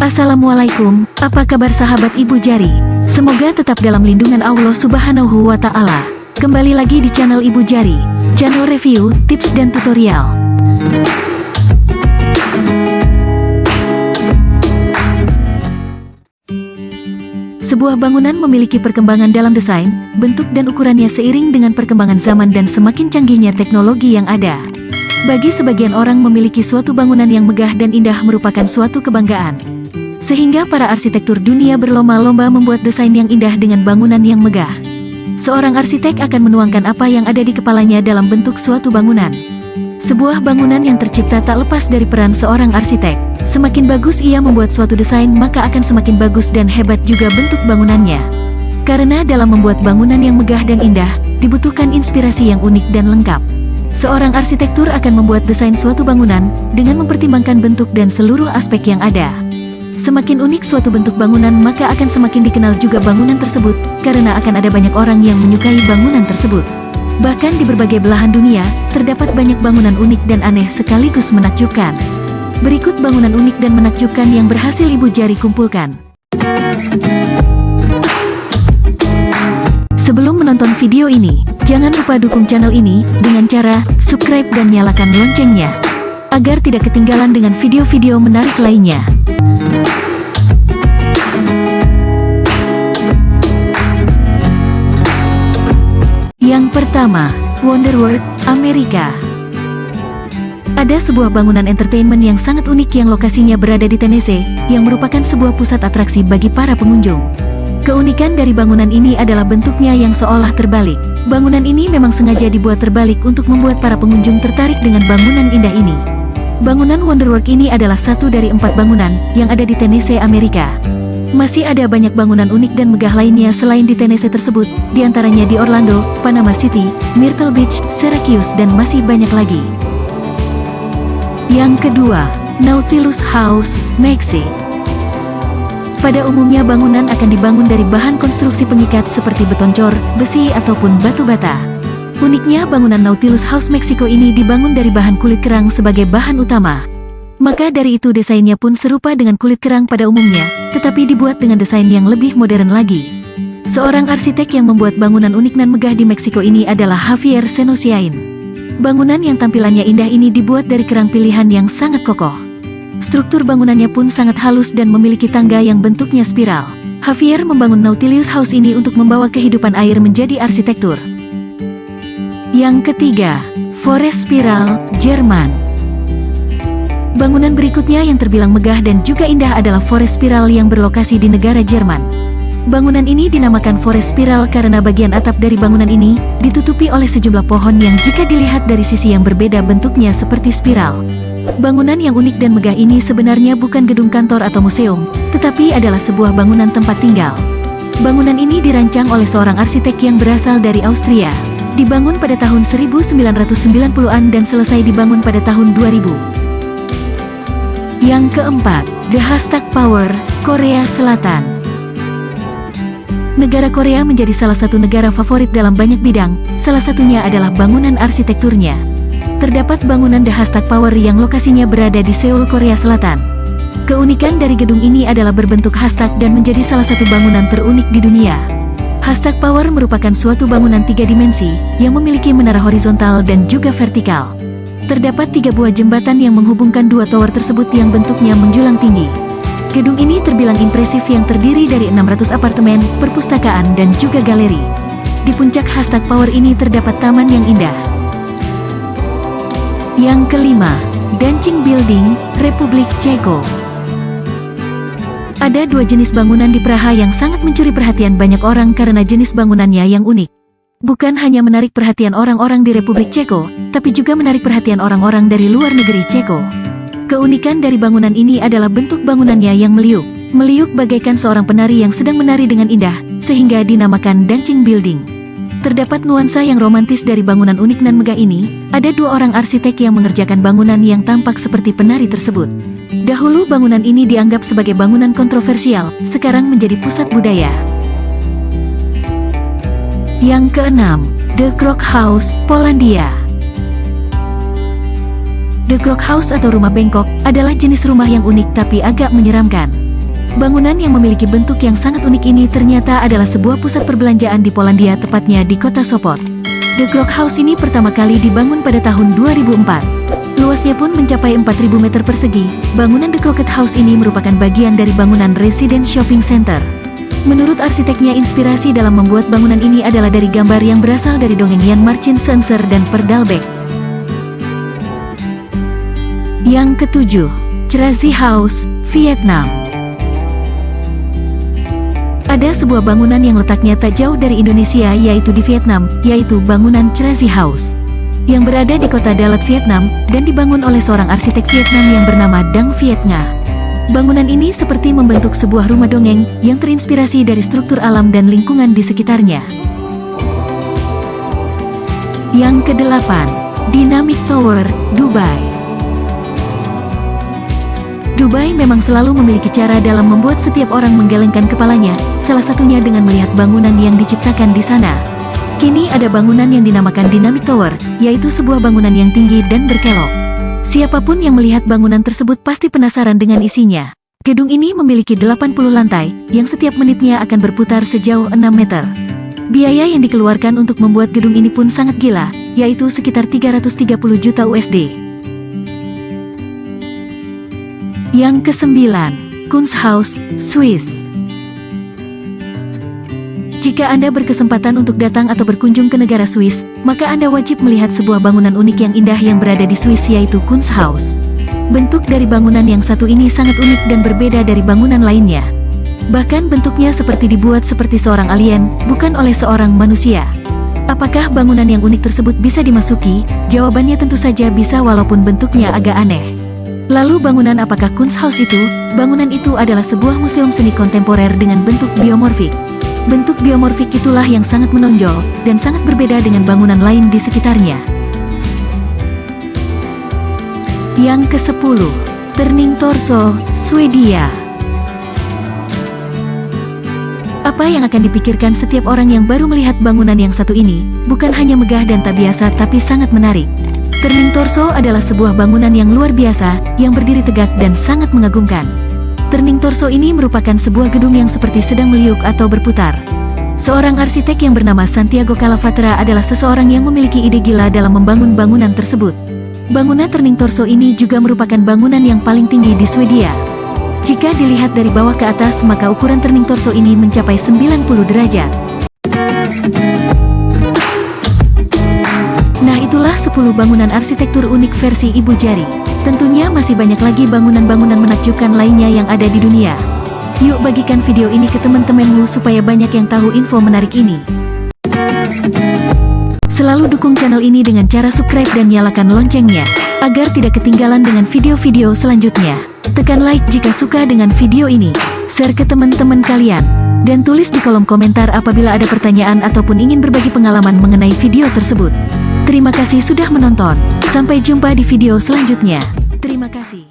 Assalamualaikum, apa kabar sahabat Ibu Jari? Semoga tetap dalam lindungan Allah Subhanahu wa Ta'ala. Kembali lagi di channel Ibu Jari, channel review, tips, dan tutorial. Sebuah bangunan memiliki perkembangan dalam desain, bentuk dan ukurannya seiring dengan perkembangan zaman dan semakin canggihnya teknologi yang ada. Bagi sebagian orang memiliki suatu bangunan yang megah dan indah merupakan suatu kebanggaan. Sehingga para arsitektur dunia berlomba-lomba membuat desain yang indah dengan bangunan yang megah. Seorang arsitek akan menuangkan apa yang ada di kepalanya dalam bentuk suatu bangunan. Sebuah bangunan yang tercipta tak lepas dari peran seorang arsitek. Semakin bagus ia membuat suatu desain maka akan semakin bagus dan hebat juga bentuk bangunannya. Karena dalam membuat bangunan yang megah dan indah, dibutuhkan inspirasi yang unik dan lengkap. Seorang arsitektur akan membuat desain suatu bangunan dengan mempertimbangkan bentuk dan seluruh aspek yang ada. Semakin unik suatu bentuk bangunan maka akan semakin dikenal juga bangunan tersebut, karena akan ada banyak orang yang menyukai bangunan tersebut. Bahkan di berbagai belahan dunia, terdapat banyak bangunan unik dan aneh sekaligus menakjubkan. Berikut bangunan unik dan menakjubkan yang berhasil Ibu Jari kumpulkan. Sebelum menonton video ini, jangan lupa dukung channel ini dengan cara subscribe dan nyalakan loncengnya, agar tidak ketinggalan dengan video-video menarik lainnya. Yang pertama, Wonder World, Amerika. Ada sebuah bangunan entertainment yang sangat unik yang lokasinya berada di Tennessee, yang merupakan sebuah pusat atraksi bagi para pengunjung. Keunikan dari bangunan ini adalah bentuknya yang seolah terbalik. Bangunan ini memang sengaja dibuat terbalik untuk membuat para pengunjung tertarik dengan bangunan indah ini. Bangunan Wonderworld ini adalah satu dari empat bangunan yang ada di Tennessee, Amerika. Masih ada banyak bangunan unik dan megah lainnya selain di Tennessee tersebut, di antaranya di Orlando, Panama City, Myrtle Beach, Syracuse dan masih banyak lagi. Yang kedua, Nautilus House, Mexico. Pada umumnya bangunan akan dibangun dari bahan konstruksi pengikat seperti beton cor, besi ataupun batu bata. Uniknya bangunan Nautilus House Mexico ini dibangun dari bahan kulit kerang sebagai bahan utama. Maka dari itu desainnya pun serupa dengan kulit kerang pada umumnya, tetapi dibuat dengan desain yang lebih modern lagi. Seorang arsitek yang membuat bangunan unik dan megah di Meksiko ini adalah Javier Senosiain. Bangunan yang tampilannya indah ini dibuat dari kerang pilihan yang sangat kokoh. Struktur bangunannya pun sangat halus dan memiliki tangga yang bentuknya spiral. Javier membangun Nautilus House ini untuk membawa kehidupan air menjadi arsitektur. Yang ketiga, Forest Spiral, Jerman. Bangunan berikutnya yang terbilang megah dan juga indah adalah Forest Spiral yang berlokasi di negara Jerman. Bangunan ini dinamakan Forest Spiral karena bagian atap dari bangunan ini ditutupi oleh sejumlah pohon yang jika dilihat dari sisi yang berbeda bentuknya seperti spiral. Bangunan yang unik dan megah ini sebenarnya bukan gedung kantor atau museum, tetapi adalah sebuah bangunan tempat tinggal. Bangunan ini dirancang oleh seorang arsitek yang berasal dari Austria. Dibangun pada tahun 1990-an dan selesai dibangun pada tahun 2000. Yang keempat, The Hashtag Power, Korea Selatan. Negara Korea menjadi salah satu negara favorit dalam banyak bidang, salah satunya adalah bangunan arsitekturnya. Terdapat bangunan The Hashtag Power yang lokasinya berada di Seoul, Korea Selatan. Keunikan dari gedung ini adalah berbentuk hashtag dan menjadi salah satu bangunan terunik di dunia. Hashtag Power merupakan suatu bangunan tiga dimensi, yang memiliki menara horizontal dan juga vertikal. Terdapat tiga buah jembatan yang menghubungkan dua tower tersebut yang bentuknya menjulang tinggi. Gedung ini terbilang impresif yang terdiri dari 600 apartemen, perpustakaan dan juga galeri. Di puncak hashtag Power ini terdapat taman yang indah. Yang kelima, Dancing Building, Republik Ceko. Ada dua jenis bangunan di Praha yang sangat mencuri perhatian banyak orang karena jenis bangunannya yang unik. Bukan hanya menarik perhatian orang-orang di Republik Ceko, tapi juga menarik perhatian orang-orang dari luar negeri Ceko. Keunikan dari bangunan ini adalah bentuk bangunannya yang meliuk. Meliuk bagaikan seorang penari yang sedang menari dengan indah, sehingga dinamakan Dancing Building. Terdapat nuansa yang romantis dari bangunan unik dan megah ini, ada dua orang arsitek yang mengerjakan bangunan yang tampak seperti penari tersebut. Dahulu bangunan ini dianggap sebagai bangunan kontroversial, sekarang menjadi pusat budaya. Yang keenam, The Krok House, Polandia. The Grog House atau rumah bengkok adalah jenis rumah yang unik tapi agak menyeramkan. Bangunan yang memiliki bentuk yang sangat unik ini ternyata adalah sebuah pusat perbelanjaan di Polandia tepatnya di kota Sopot. The Grog House ini pertama kali dibangun pada tahun 2004. Luasnya pun mencapai 4000 meter persegi. Bangunan The Crockett House ini merupakan bagian dari bangunan Resident Shopping Center. Menurut arsiteknya inspirasi dalam membuat bangunan ini adalah dari gambar yang berasal dari dongeng Jan Marcin Senser dan Verdalbeck. Yang ketujuh, Cherazi House, Vietnam. Ada sebuah bangunan yang letaknya tak jauh dari Indonesia yaitu di Vietnam, yaitu bangunan Cherazi House. Yang berada di kota Dalat, Vietnam, dan dibangun oleh seorang arsitek Vietnam yang bernama Dang Viet Nga. Bangunan ini seperti membentuk sebuah rumah dongeng yang terinspirasi dari struktur alam dan lingkungan di sekitarnya. Yang kedelapan, Dynamic Tower, Dubai. Dubai memang selalu memiliki cara dalam membuat setiap orang menggelengkan kepalanya, salah satunya dengan melihat bangunan yang diciptakan di sana. Kini ada bangunan yang dinamakan Dynamic Tower, yaitu sebuah bangunan yang tinggi dan berkelok. Siapa pun yang melihat bangunan tersebut pasti penasaran dengan isinya. Gedung ini memiliki 80 lantai, yang setiap menitnya akan berputar sejauh 6 meter. Biaya yang dikeluarkan untuk membuat gedung ini pun sangat gila, yaitu sekitar 330 juta USD. Yang kesembilan, Kunsthaus, Swiss. Jika Anda berkesempatan untuk datang atau berkunjung ke negara Swiss, maka Anda wajib melihat sebuah bangunan unik yang indah yang berada di Swiss yaitu Kunsthaus. Bentuk dari bangunan yang satu ini sangat unik dan berbeda dari bangunan lainnya. Bahkan bentuknya seperti dibuat seperti seorang alien, bukan oleh seorang manusia. Apakah bangunan yang unik tersebut bisa dimasuki? Jawabannya tentu saja bisa walaupun bentuknya agak aneh. Lalu bangunan apakah Kunsthaus itu? Bangunan itu adalah sebuah museum seni kontemporer dengan bentuk biomorfik. Bentuk biomorfik itulah yang sangat menonjol, dan sangat berbeda dengan bangunan lain di sekitarnya. Yang ke-10, Turning Torso, Swedia. Apa yang akan dipikirkan setiap orang yang baru melihat bangunan yang satu ini, bukan hanya megah dan tak biasa tapi sangat menarik. Turning Torso adalah sebuah bangunan yang luar biasa, yang berdiri tegak dan sangat mengagumkan. Turning Torso ini merupakan sebuah gedung yang seperti sedang meliuk atau berputar. Seorang arsitek yang bernama Santiago Calavatra adalah seseorang yang memiliki ide gila dalam membangun bangunan tersebut. Bangunan Turning Torso ini juga merupakan bangunan yang paling tinggi di Swedia. Jika dilihat dari bawah ke atas maka ukuran Turning Torso ini mencapai 90 derajat. 10 bangunan arsitektur unik versi Ibu Jari. Tentunya masih banyak lagi bangunan-bangunan menakjubkan lainnya yang ada di dunia. Yuk bagikan video ini ke teman-temanmu supaya banyak yang tahu info menarik ini. Selalu dukung channel ini dengan cara subscribe dan nyalakan loncengnya, agar tidak ketinggalan dengan video-video selanjutnya. Tekan like jika suka dengan video ini, share ke teman-teman kalian, dan tulis di kolom komentar apabila ada pertanyaan ataupun ingin berbagi pengalaman mengenai video tersebut. Terima kasih sudah menonton. Sampai jumpa di video selanjutnya. Terima kasih.